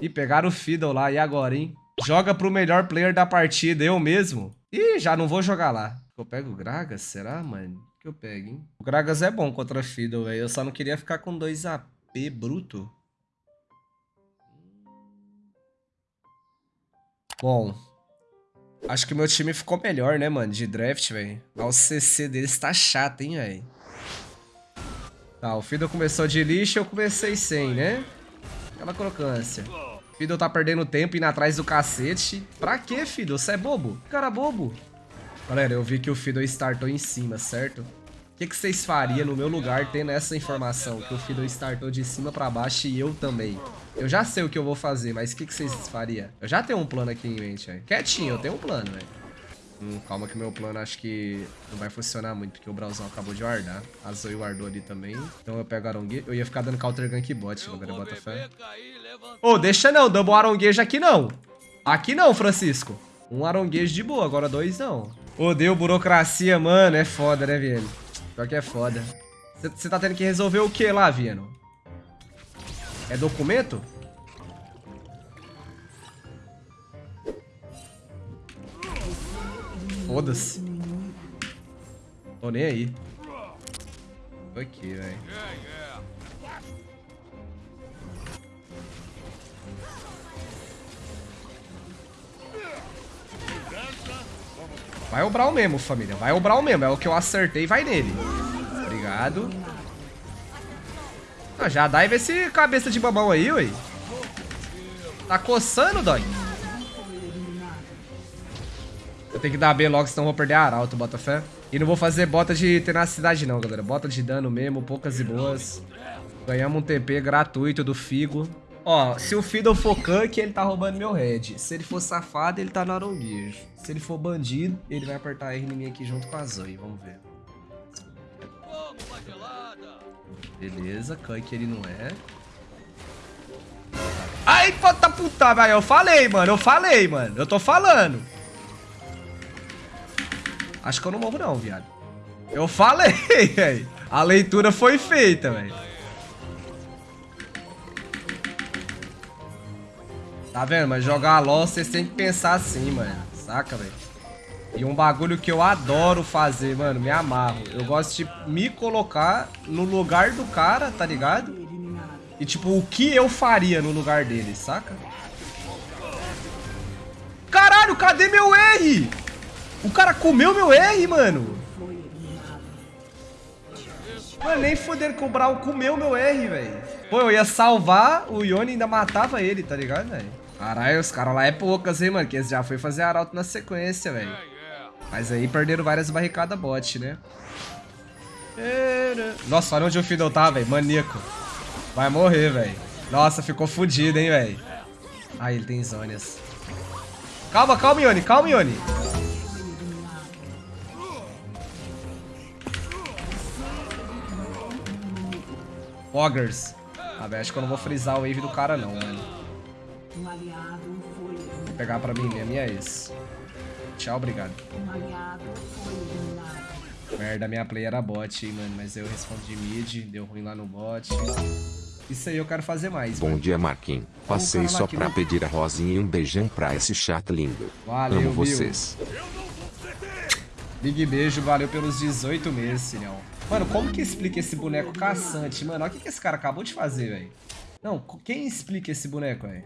Ih, pegaram o Fiddle lá. E agora, hein? Joga pro melhor player da partida, eu mesmo. Ih, já não vou jogar lá. Eu pego o Gragas? Será, mano? que eu pego, hein? O Gragas é bom contra Fiddle, velho. Eu só não queria ficar com 2 AP bruto. Bom, acho que meu time ficou melhor, né, mano, de draft, velho. O CC deles tá chato, hein, velho. Tá, o Fiddle começou de lixo eu comecei sem, né? Aquela crocância. Fiddle tá perdendo tempo indo atrás do cacete. Pra quê, Fiddle? Você é bobo? Cara bobo. Galera, eu vi que o Fiddle startou em cima, certo? O que, que vocês fariam no meu lugar tendo essa informação? Que o Fiddle startou de cima pra baixo e eu também. Eu já sei o que eu vou fazer, mas o que, que vocês fariam? Eu já tenho um plano aqui em mente, velho. Quietinho, eu tenho um plano, velho. Hum, calma que meu plano acho que não vai funcionar muito, porque o Brauzão acabou de guardar. A Zoe guardou ali também. Então eu pego Aronguejo. Eu ia ficar dando counter gank bot, galera, bota fé. Ô, oh, deixa não, double Aronguejo aqui não. Aqui não, Francisco. Um Aronguejo de boa, agora dois não. Odeio burocracia, mano. É foda, né, Vieno? Pior que é foda. Você tá tendo que resolver o que lá, Vieno? É documento? Foda-se. Tô nem aí. Aqui, velho. Vai o Brawl mesmo, família. Vai o Brawl mesmo. É o que eu acertei, vai nele. Obrigado. Ah, já dá e esse cabeça de babão aí, ué. Tá coçando, dói. Eu tenho que dar B logo, senão vou perder a arauto, bota fé. E não vou fazer bota de tenacidade não, galera. Bota de dano mesmo, poucas e boas. Ganhamos um TP gratuito do Figo. Ó, se o Fiddle for Kunk, ele tá roubando meu red. Se ele for safado, ele tá no aronguejo. Se ele for bandido, ele vai apertar R em mim aqui junto com a Zoe. Vamos ver. Beleza, Kunk ele não é. Ai, puta puta, velho. Eu falei, mano. Eu falei, mano. Eu tô falando. Acho que eu não morro não, viado. Eu falei, velho. A leitura foi feita, velho. Tá vendo? Mas jogar LOL, vocês têm que pensar assim, mano. Saca, velho? E um bagulho que eu adoro fazer, mano, me amarro. Eu gosto de me colocar no lugar do cara, tá ligado? E tipo, o que eu faria no lugar dele, saca? Caralho, cadê meu R? O cara comeu meu R, mano. Mano, nem foder que o Brawl comeu meu R, velho. Pô, eu ia salvar o Yone ainda matava ele, tá ligado, velho? Caralho, os caras lá é poucas, hein, mano. Que eles já foi fazer arauto na sequência, velho. Mas aí perderam várias barricadas bot, né? Nossa, olha onde o Fiddle tá, velho. Maníaco. Vai morrer, velho. Nossa, ficou fudido, hein, velho. Ah, ele tem zônias. Calma, calma, Ione. Calma, Ione. Poggers. Ah, velho, acho que eu não vou frisar o wave do cara, não, mano. Vou pegar pra mim mesmo, e é isso. Tchau, obrigado. Merda, minha play era bot, hein, mano. Mas eu respondi mid, deu ruim lá no bot. Isso aí eu quero fazer mais, Bom mano. dia, Marquinhos. Passei só pra pedir a Rosinha e um beijão pra esse chat lindo. Valeu, Amo vocês. Big beijo, valeu pelos 18 meses, Sinhão. Mano, como que explica esse boneco caçante, mano? Olha o que, que esse cara acabou de fazer, velho. Não, quem explica esse boneco, velho?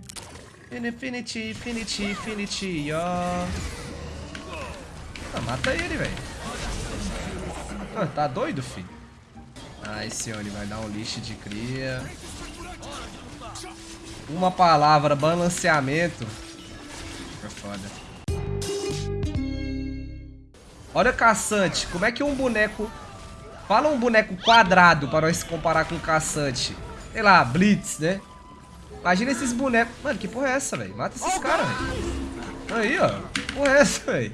Infinity, Infinity, Infinity, ó. Ah, mata ele, velho. Ah, tá doido, filho? Ah, esse Oni vai dar um lixo de cria. Uma palavra, balanceamento. É foda. Olha, caçante, como é que um boneco... Fala um boneco quadrado para nós comparar com caçante. Sei lá, Blitz, né? Imagina esses bonecos. Mano, que porra é essa, velho? Mata esses caras, velho. Aí, ó. Que porra é essa, velho?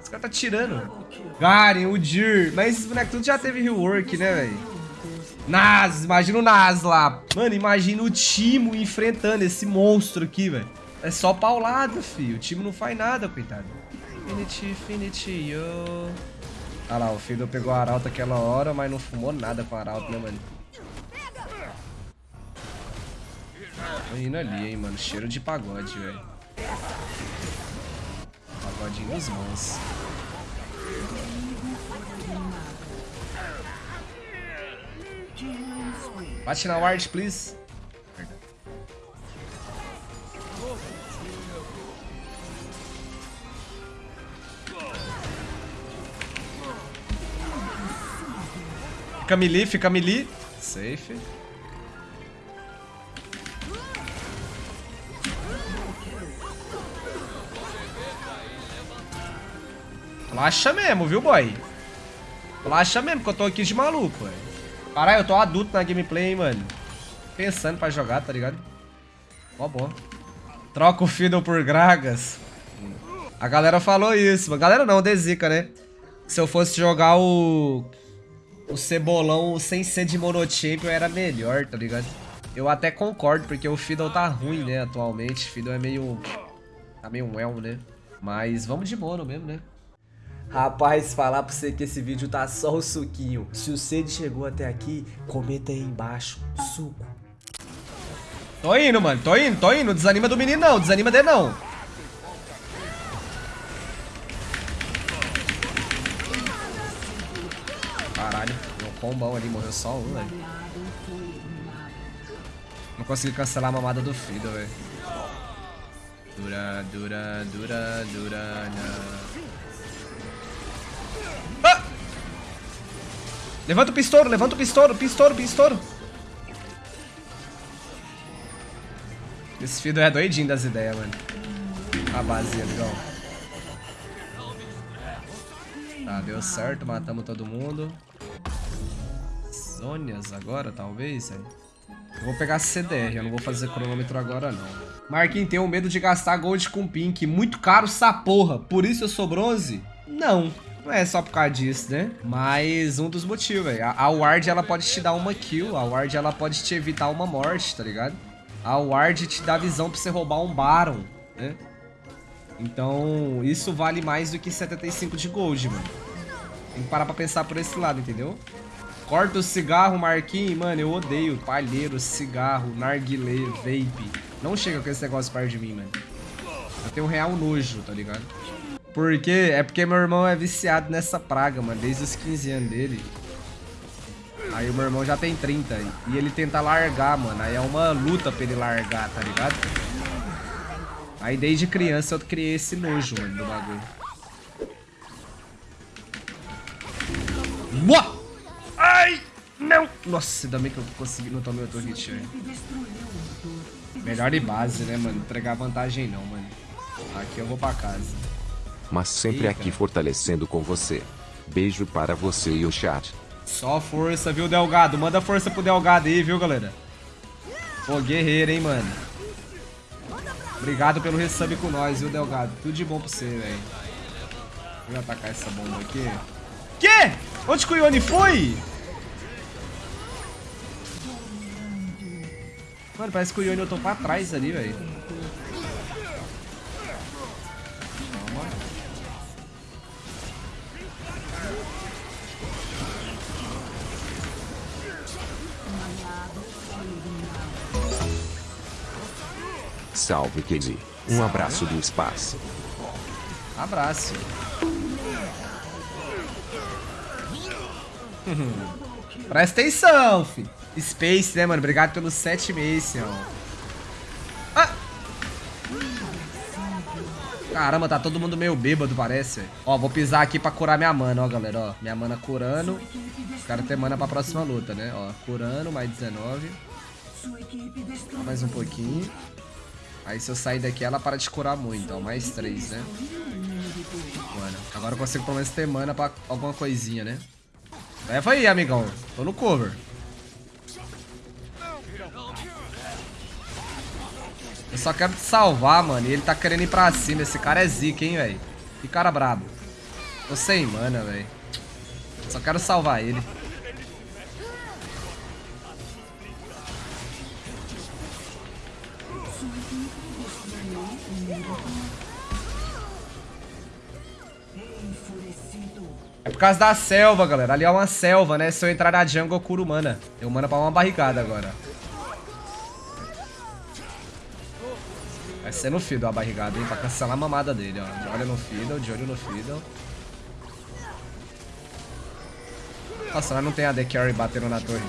Esse cara tá tirando. Garen, o Dir. Mas esses bonecos tudo já teve rework, né, velho? Nas, imagina o Nas lá. Mano, imagina o Timo enfrentando esse monstro aqui, velho. É só paulada, filho. O time não faz nada, coitado. Infinity, Infinity, yo. Ah lá, o Fiddle pegou a Arauto aquela hora, mas não fumou nada com a Arauto, né, mano? Tô indo ali, hein, mano. Cheiro de pagode, velho. Pagodinho dos mãos. Bate na ward, please. Fica melee, fica melee. Safe. Relaxa mesmo, viu, boy? Relaxa mesmo, que eu tô aqui de maluco, velho. Caralho, eu tô adulto na gameplay, hein, mano. Pensando pra jogar, tá ligado? Ó, bom. Troca o Fiddle por Gragas. A galera falou isso. A galera não, Dezica, né? Se eu fosse jogar o... O Cebolão sem ser de Monochampion era melhor, tá ligado? Eu até concordo, porque o Fiddle tá ruim, né, atualmente. Fiddle é meio... Tá meio elmo, né? Mas vamos de mono mesmo, né? Rapaz, falar pra você que esse vídeo tá só o suquinho. Se você chegou até aqui, comenta aí embaixo. Suco. Tô indo, mano. Tô indo, tô indo. Desanima do menino não. Desanima dele não. Caralho. Um combão ali. Morreu só um, velho. Não consegui cancelar a mamada do Fido, velho. Dura, dura, dura, dura, não. Levanta o pistouro, levanta o pistouro, pistouro, pistouro. Esse Fido é doidinho das ideias, mano. A base, legal. Tá, deu certo, matamos todo mundo. Zônias agora, talvez, velho. Eu vou pegar CDR, eu não vou fazer cronômetro agora, não. Marquinhos, tenho medo de gastar gold com pink. Muito caro essa porra. Por isso eu sou bronze? Não. Não é só por causa disso, né? Mas um dos motivos, velho. A, a ward, ela pode te dar uma kill. A ward, ela pode te evitar uma morte, tá ligado? A ward te dá visão pra você roubar um Baron, né? Então, isso vale mais do que 75 de gold, mano. Tem que parar pra pensar por esse lado, entendeu? Corta o cigarro, Marquinhos. Mano, eu odeio palheiro, cigarro, narguilé, vape. Não chega com esse negócio perto de mim, mano. Eu tenho um real nojo, tá ligado? Porque é porque meu irmão é viciado nessa praga, mano, desde os 15 anos dele. Aí o meu irmão já tem 30 e ele tenta largar, mano. Aí é uma luta pra ele largar, tá ligado? Aí desde criança eu criei esse nojo, mano, do bagulho. Boa! Ai! Não! Nossa, ainda bem que eu consegui, não tomei outro hit, velho. Melhor de base, né, mano? Não entregar vantagem não, mano. Aqui eu vou pra casa mas sempre Eita. aqui fortalecendo com você. Beijo para você e o chat. Só força, viu, Delgado? Manda força pro Delgado aí, viu, galera? Pô, guerreiro, hein, mano? Obrigado pelo resub com nós, viu, Delgado? Tudo de bom pra você, velho. Vou atacar essa bomba aqui. Quê? Onde que o Ione foi? Mano, parece que o Ione eu tô pra trás ali, velho. Salve, Casey. Um abraço do espaço. Abraço. Presta atenção, fi. Space, né, mano? Obrigado pelos sete meses, ó. Ah! Caramba, tá todo mundo meio bêbado, parece. Ó, vou pisar aqui pra curar minha mana, ó, galera, ó. Minha mana curando. Quero ter mana pra próxima luta, né? Ó, curando, mais 19. mais um pouquinho. Aí se eu sair daqui, ela para de curar muito, ó. Mais três, né? Mano, agora eu consigo pelo menos ter mana pra alguma coisinha, né? Leva aí, amigão. Tô no cover. Eu só quero te salvar, mano. E ele tá querendo ir pra cima. Esse cara é zica, hein, velho. Que cara brabo. Tô sem mana, velho. Só quero salvar ele. É por causa da selva, galera. Ali é uma selva, né? Se eu entrar na jungle, eu curo mana. Eu mana pra uma barricada agora. Vai ser no Fiddle a barrigada, hein? Pra cancelar a mamada dele, ó. De olho no Fiddle, de olho no Fiddle. Nossa, nós não tem a The Carry batendo na torre.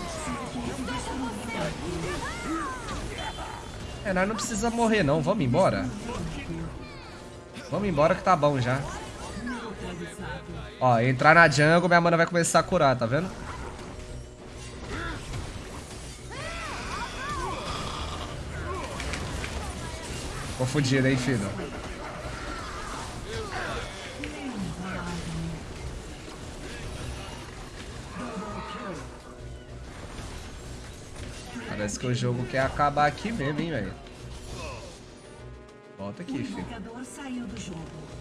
É, nós não precisa morrer não. Vamos embora. Vamos embora que tá bom já. Ó, entrar na jungle, minha mana vai começar a curar, tá vendo? Confundido, hein, filho? Parece que o jogo quer acabar aqui mesmo, hein, velho. Volta aqui, filho.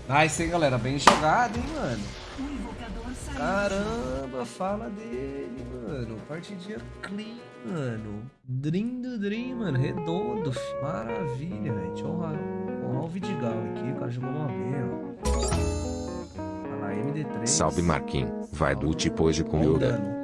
Nice, hein, galera? Bem jogado, hein, mano. Caramba, fala dele, mano. Partidinha clean, mano. Dream do Dream, mano. Redondo, filho. Maravilha, velho. Deixa eu honrar, honrar o Vidigal aqui. O cara jogou uma vez, ó. Olha lá, MD3. Salve Marquinhos, vai do ult hoje com o Yoga. dano.